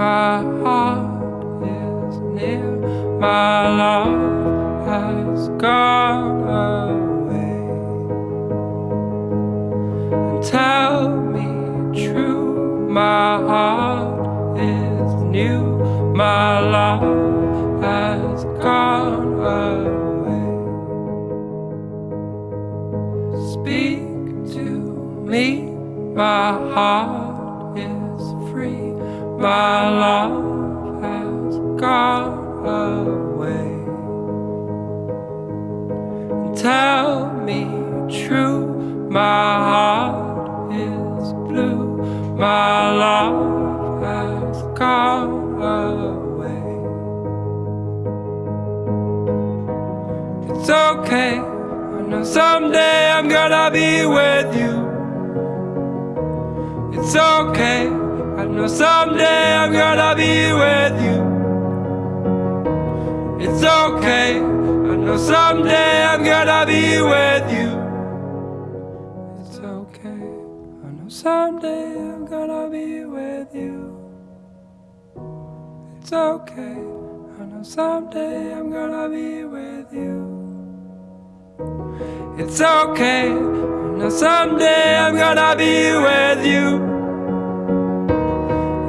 my heart is near. My love has gone away. And tell me true, my heart is new. My love has gone away. Speak to me, my heart is free. My love has gone away. And tell me true, my heart is blue. My love has gone away. It's okay. I know someday I'm gonna be with you. It's okay. I know someday It's okay. I know someday I'm gonna be with you. It's okay. I know someday I'm gonna be with you. It's okay. I know someday I'm gonna be with you. It's okay. I know someday I'm gonna be with you.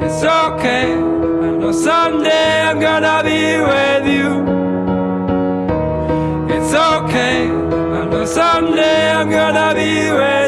It's okay. I know someday I'm gonna be with you. I'm gonna be with